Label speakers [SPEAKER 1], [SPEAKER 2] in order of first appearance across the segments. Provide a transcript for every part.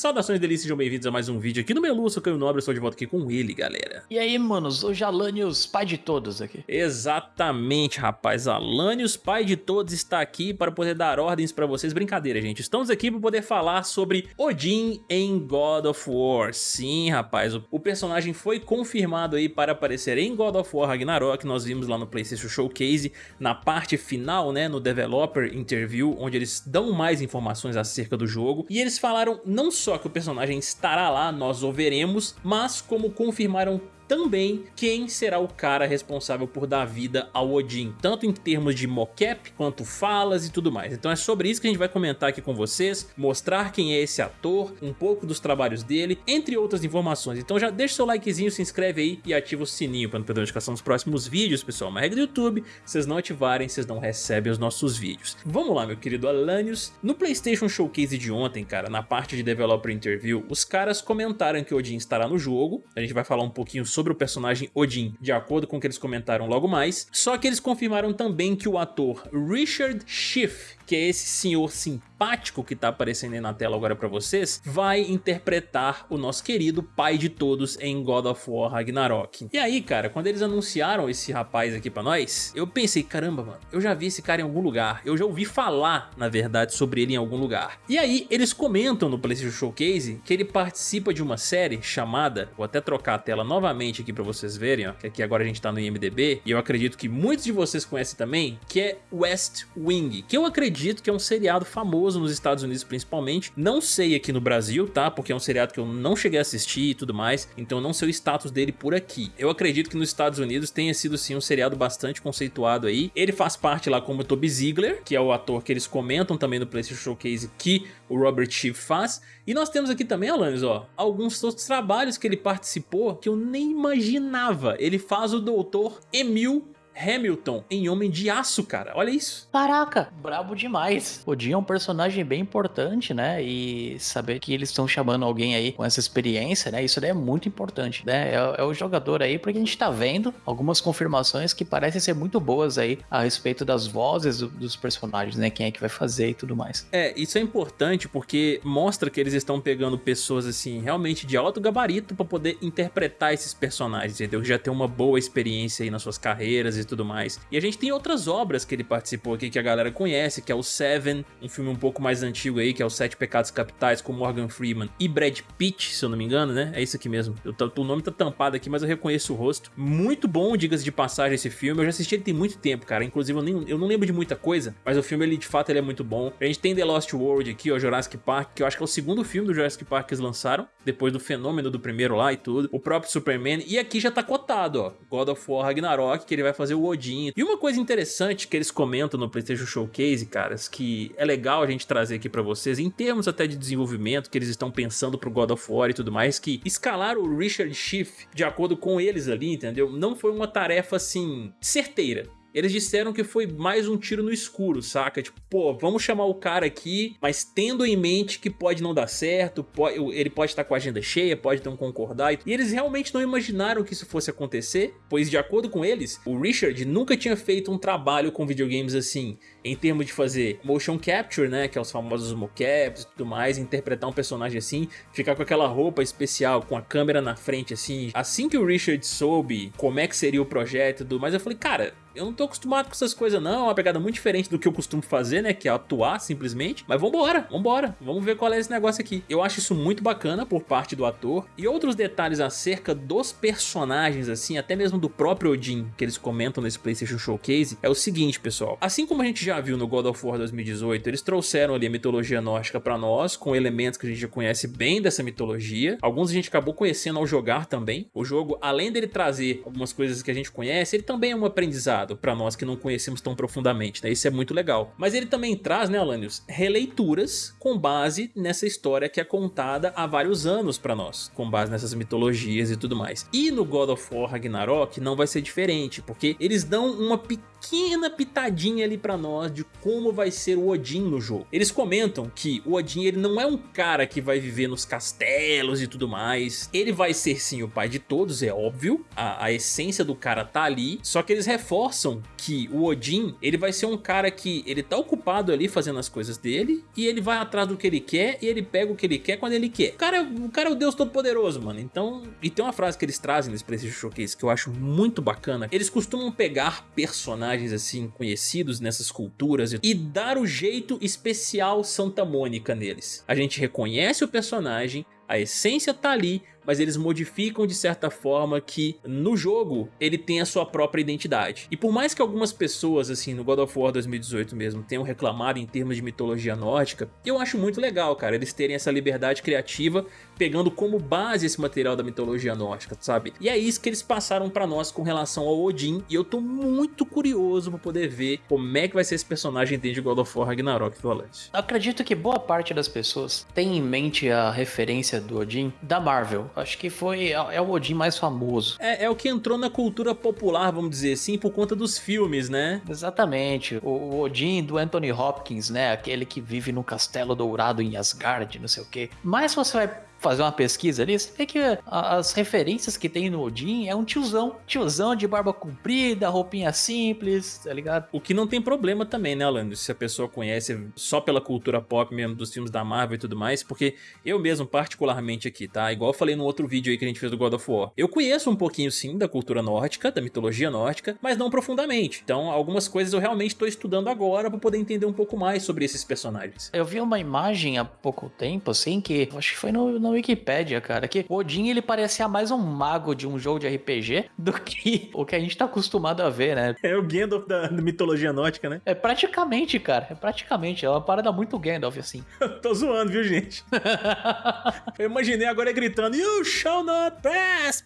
[SPEAKER 1] Saudações delícias, sejam bem-vindos a mais um vídeo aqui no Melu, eu sou Caio Nobre, estou de volta aqui com ele, galera.
[SPEAKER 2] E aí, manos, hoje Alanios, pai de todos aqui.
[SPEAKER 1] Exatamente, rapaz, Alanios, pai de todos, está aqui para poder dar ordens para vocês. Brincadeira, gente, estamos aqui para poder falar sobre Odin em God of War. Sim, rapaz, o, o personagem foi confirmado aí para aparecer em God of War Ragnarok, nós vimos lá no PlayStation Showcase, na parte final, né, no Developer Interview, onde eles dão mais informações acerca do jogo, e eles falaram não só que o personagem estará lá, nós o veremos, mas como confirmaram também quem será o cara responsável por dar vida ao Odin, tanto em termos de mocap, quanto falas e tudo mais. Então é sobre isso que a gente vai comentar aqui com vocês, mostrar quem é esse ator, um pouco dos trabalhos dele, entre outras informações. Então já deixa seu likezinho, se inscreve aí e ativa o sininho para não perder a notificação dos próximos vídeos, pessoal. Uma regra do YouTube, vocês não ativarem, vocês não recebem os nossos vídeos. Vamos lá, meu querido Alanios. No PlayStation Showcase de ontem, cara, na parte de Developer Interview, os caras comentaram que Odin estará no jogo. A gente vai falar um pouquinho sobre sobre o personagem Odin, de acordo com o que eles comentaram logo mais, só que eles confirmaram também que o ator Richard Schiff, que é esse senhor simpático que tá aparecendo aí na tela agora pra vocês, vai interpretar o nosso querido pai de todos em God of War Ragnarok. E aí, cara, quando eles anunciaram esse rapaz aqui pra nós, eu pensei, caramba, mano, eu já vi esse cara em algum lugar, eu já ouvi falar, na verdade, sobre ele em algum lugar. E aí, eles comentam no PlayStation Showcase que ele participa de uma série chamada, vou até trocar a tela novamente aqui pra vocês verem, ó, que aqui agora a gente tá no IMDB, e eu acredito que muitos de vocês conhecem também, que é West Wing, que eu acredito acredito que é um seriado famoso nos Estados Unidos principalmente. Não sei aqui no Brasil, tá? Porque é um seriado que eu não cheguei a assistir e tudo mais, então não sei o status dele por aqui. Eu acredito que nos Estados Unidos tenha sido sim um seriado bastante conceituado aí. Ele faz parte lá como Toby Ziegler, que é o ator que eles comentam também no PlayStation Showcase que o Robert Schiff faz. E nós temos aqui também, Alanis, ó, alguns outros trabalhos que ele participou que eu nem imaginava. Ele faz o Doutor Emil Hamilton em Homem de Aço, cara. Olha isso.
[SPEAKER 2] Caraca, brabo demais. O Odin é um personagem bem importante, né? E saber que eles estão chamando alguém aí com essa experiência, né? Isso daí é muito importante, né? É, é, o jogador aí, porque a gente tá vendo algumas confirmações que parecem ser muito boas aí a respeito das vozes do, dos personagens, né? Quem é que vai fazer e tudo mais.
[SPEAKER 1] É, isso é importante porque mostra que eles estão pegando pessoas, assim, realmente de alto gabarito para poder interpretar esses personagens, entendeu? Já ter uma boa experiência aí nas suas carreiras e tudo mais. E a gente tem outras obras que ele participou aqui que a galera conhece, que é o Seven, um filme um pouco mais antigo aí, que é o Sete Pecados Capitais com Morgan Freeman e Brad Pitt, se eu não me engano, né? É isso aqui mesmo. Eu, o nome tá tampado aqui, mas eu reconheço o rosto. Muito bom, diga-se de passagem, esse filme. Eu já assisti ele tem muito tempo, cara. Inclusive, eu, nem, eu não lembro de muita coisa, mas o filme, ele de fato, ele é muito bom. A gente tem The Lost World aqui, ó, Jurassic Park, que eu acho que é o segundo filme do Jurassic Park que eles lançaram, depois do fenômeno do primeiro lá e tudo. O próprio Superman. E aqui já tá cotado, ó. God of War Ragnarok, que ele vai fazer o Odin. E uma coisa interessante que eles comentam no PlayStation Showcase, caras, que é legal a gente trazer aqui pra vocês, em termos até de desenvolvimento, que eles estão pensando pro God of War e tudo mais, que escalar o Richard Schiff de acordo com eles ali, entendeu? Não foi uma tarefa, assim, certeira. Eles disseram que foi mais um tiro no escuro, saca? Tipo, pô, vamos chamar o cara aqui, mas tendo em mente que pode não dar certo, pode, ele pode estar com a agenda cheia, pode não concordar. E eles realmente não imaginaram que isso fosse acontecer, pois de acordo com eles, o Richard nunca tinha feito um trabalho com videogames assim, em termos de fazer motion capture, né, que é os famosos mocaps e tudo mais, interpretar um personagem assim, ficar com aquela roupa especial, com a câmera na frente assim. Assim que o Richard soube como é que seria o projeto e tudo mais, eu falei, cara, eu não tô acostumado com essas coisas não, é uma pegada muito diferente do que eu costumo fazer, né, que é atuar simplesmente, mas vambora, vambora, vamos ver qual é esse negócio aqui. Eu acho isso muito bacana por parte do ator, e outros detalhes acerca dos personagens, assim, até mesmo do próprio Odin, que eles comentam nesse Playstation Showcase, é o seguinte, pessoal, assim como a gente já viu no God of War 2018, eles trouxeram ali a mitologia nórdica pra nós, com elementos que a gente já conhece bem dessa mitologia, alguns a gente acabou conhecendo ao jogar também, o jogo, além dele trazer algumas coisas que a gente conhece, ele também é um aprendizado para nós que não conhecemos tão profundamente, né? Isso é muito legal. Mas ele também traz, né, Alanios, releituras com base nessa história que é contada há vários anos para nós, com base nessas mitologias e tudo mais. E no God of War Ragnarok não vai ser diferente, porque eles dão uma pequena pitadinha ali para nós de como vai ser o Odin no jogo. Eles comentam que o Odin ele não é um cara que vai viver nos castelos e tudo mais. Ele vai ser sim o pai de todos, é óbvio. A, a essência do cara tá ali, só que eles reforçam reforçam que o Odin, ele vai ser um cara que ele tá ocupado ali fazendo as coisas dele e ele vai atrás do que ele quer e ele pega o que ele quer quando ele quer. O cara, o cara é o deus todo poderoso, mano. Então, e tem uma frase que eles trazem nesse PlayStation Showcase que eu acho muito bacana. Eles costumam pegar personagens assim conhecidos nessas culturas e dar o jeito especial Santa Mônica neles. A gente reconhece o personagem, a essência tá ali, mas eles modificam de certa forma que no jogo ele tem a sua própria identidade. E por mais que algumas pessoas assim no God of War 2018 mesmo tenham reclamado em termos de mitologia nórdica, eu acho muito legal, cara, eles terem essa liberdade criativa pegando como base esse material da mitologia nórdica, sabe? E é isso que eles passaram pra nós com relação ao Odin, e eu tô muito curioso pra poder ver como é que vai ser esse personagem dentro de God of War Ragnarok Violante.
[SPEAKER 2] Acredito que boa parte das pessoas tem em mente a referência do Odin da Marvel. Acho que foi é, é o Odin mais famoso.
[SPEAKER 1] É, é, o que entrou na cultura popular, vamos dizer assim, por conta dos filmes, né?
[SPEAKER 2] Exatamente. O, o Odin do Anthony Hopkins, né? Aquele que vive no castelo dourado em Asgard, não sei o quê. Mas você vai fazer uma pesquisa ali, você vê que as referências que tem no Odin é um tiozão. Tiozão de barba comprida, roupinha simples, tá ligado?
[SPEAKER 1] O que não tem problema também, né, Alan? Se a pessoa conhece só pela cultura pop mesmo, dos filmes da Marvel e tudo mais, porque eu mesmo, particularmente aqui, tá? Igual eu falei no outro vídeo aí que a gente fez do God of War. Eu conheço um pouquinho, sim, da cultura nórdica, da mitologia nórdica, mas não profundamente. Então, algumas coisas eu realmente estou estudando agora para poder entender um pouco mais sobre esses personagens.
[SPEAKER 2] Eu vi uma imagem há pouco tempo, assim, que acho que foi no, no na Wikipedia, cara, que Odin ele parecia mais um mago de um jogo de RPG do que o que a gente tá acostumado a ver, né?
[SPEAKER 1] É o Gandalf da, da mitologia nórdica, né?
[SPEAKER 2] É praticamente, cara. É praticamente. É uma parada muito Gandalf, assim.
[SPEAKER 1] Tô zoando, viu, gente? Eu imaginei agora gritando You shall not pass!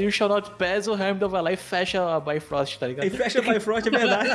[SPEAKER 2] you shall not pass, o Heimdall vai lá e fecha a Bifrost, tá ligado?
[SPEAKER 1] E fecha a Bifrost, é verdade.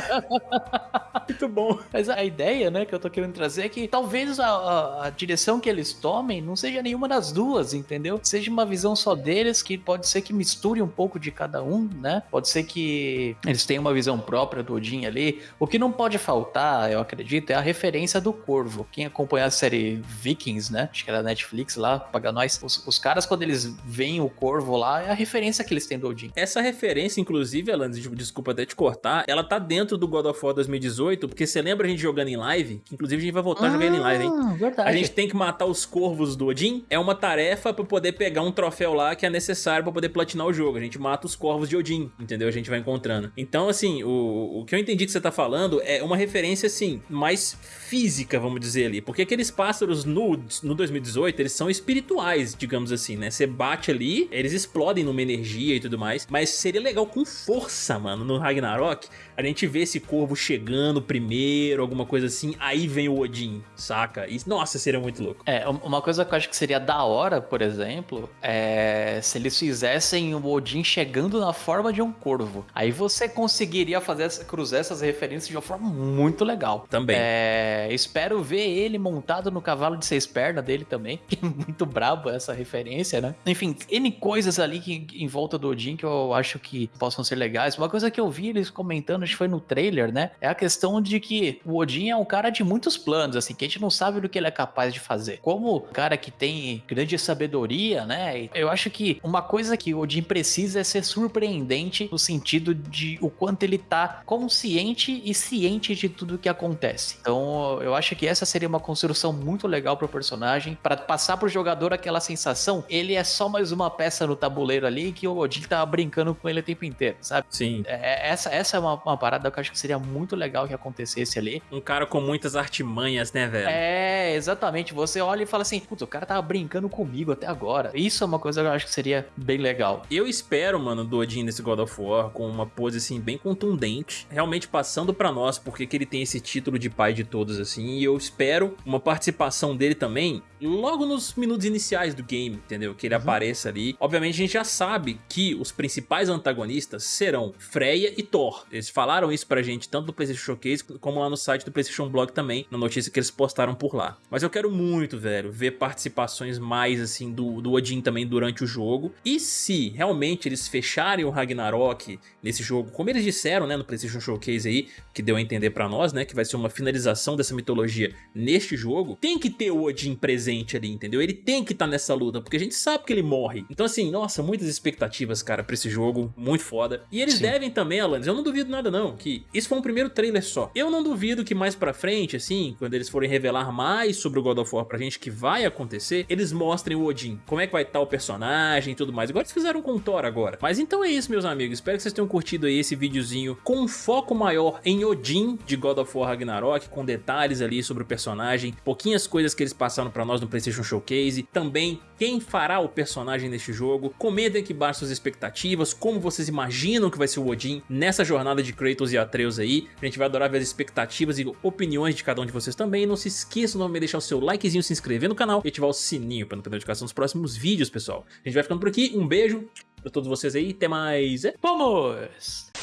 [SPEAKER 1] muito bom.
[SPEAKER 2] Mas a ideia, né, que eu tô querendo trazer é que talvez a, a, a direção que eles tomem não seja nenhuma das duas, entendeu? Seja uma visão só deles, que pode ser que misture um pouco de cada um, né? Pode ser que eles tenham uma visão própria do Odin ali. O que não pode faltar, eu acredito, é a referência do Corvo. Quem acompanha a série Vikings, né? Acho que era Netflix lá, paga nós. Os, os caras, quando eles veem o Corvo lá, é a referência que eles têm do Odin.
[SPEAKER 1] Essa referência, inclusive, Alan, desculpa até te cortar, ela tá dentro do God of War 2018, porque você lembra a gente jogando em live? Inclusive a gente vai voltar ah, jogando em live, hein? Ah, verdade. A gente tem que matar os corvos do Odin, é uma tarefa para poder pegar um troféu lá que é necessário para poder platinar o jogo. A gente mata os corvos de Odin, entendeu? A gente vai encontrando. Então, assim, o, o que eu entendi que você tá falando é uma referência, assim, mais física, vamos dizer ali. Porque aqueles pássaros no, no 2018, eles são espirituais, digamos assim, né? Você bate ali, eles explodem numa energia e tudo mais. Mas seria legal com força, mano, no Ragnarok, a gente vê esse corvo chegando primeiro, alguma coisa assim, aí vem o Odin, saca? E, nossa, seria muito louco.
[SPEAKER 2] É, uma coisa que eu acho que seria da hora, por exemplo, é se eles fizessem o Odin chegando na forma de um corvo. Aí você conseguiria fazer cruzar essas referências de uma forma muito legal.
[SPEAKER 1] Também.
[SPEAKER 2] É, espero ver ele montado no cavalo de seis pernas dele também, que é muito brabo essa referência, né? Enfim, N coisas ali que, em volta do Odin que eu acho que possam ser legais. Uma coisa que eu vi eles comentando, acho que foi no trailer, né? É a questão de que o Odin é um cara de muitos planos, assim, que a gente não sabe do que ele é capaz de fazer. Como cara que tem grande sabedoria, né? Eu acho que uma coisa que o Odin precisa é ser surpreendente no sentido de o quanto ele tá consciente e ciente de tudo que acontece. Então, eu acho que essa seria uma construção muito legal pro personagem para passar pro jogador aquela sensação, ele é só mais uma peça no tabuleiro ali que o Odin tá brincando com ele o tempo inteiro, sabe?
[SPEAKER 1] Sim.
[SPEAKER 2] É, essa, essa é uma, uma parada que eu acho que seria muito legal que acontecesse ali.
[SPEAKER 1] Um cara com muitas artimanhas, né, velho?
[SPEAKER 2] É, exatamente. Você olha e fala assim, putz, o cara tava brincando comigo até agora. Isso é uma coisa que eu acho que seria bem legal.
[SPEAKER 1] Eu espero, mano, do Odin nesse God of War com uma pose, assim, bem contundente, realmente passando para nós porque que ele tem esse título de pai de todos, assim, e eu espero uma participação dele também logo nos minutos iniciais do game, entendeu? Que ele uhum. apareça ali. Obviamente a gente já sabe que os principais antagonistas serão Freya e Thor. Eles falaram isso pra gente tanto no PlayStation Showcase como lá no site do PlayStation Blog também, na notícia que eles postaram por lá. Mas eu quero muito, velho velho, ver participações mais, assim, do, do Odin também durante o jogo. E se realmente eles fecharem o Ragnarok nesse jogo, como eles disseram, né, no PlayStation Showcase aí, que deu a entender pra nós, né, que vai ser uma finalização dessa mitologia neste jogo, tem que ter o Odin presente ali, entendeu? Ele tem que estar tá nessa luta, porque a gente sabe que ele morre. Então assim, nossa, muitas expectativas, cara, pra esse jogo, muito foda. E eles Sim. devem também, Alanis, eu não duvido nada não, que isso foi um primeiro trailer só. Eu não duvido que mais pra frente, assim, quando eles forem revelar mais sobre o God of War pra gente que vai acontecer, eles mostrem o Odin, como é que vai estar tá o personagem e tudo mais. Igual eles fizeram com o Thor agora. Mas então é isso, meus amigos. Espero que vocês tenham curtido aí esse videozinho com um foco maior em Odin de God of War Ragnarok, com detalhes ali sobre o personagem, pouquinhas coisas que eles passaram pra nós no PlayStation Showcase, também quem fará o personagem neste jogo. Comentem aqui embaixo suas expectativas, como vocês imaginam que vai ser o Odin nessa jornada de Kratos e Atreus aí. A gente vai adorar ver as expectativas e opiniões de cada um de vocês também. Não se esqueçam de deixar o seu likezinho, se inscrever no canal e ativar o sininho para não perder notificação dos próximos vídeos, pessoal. A gente vai ficando por aqui. Um beijo pra todos vocês aí. Até mais.
[SPEAKER 2] Vamos!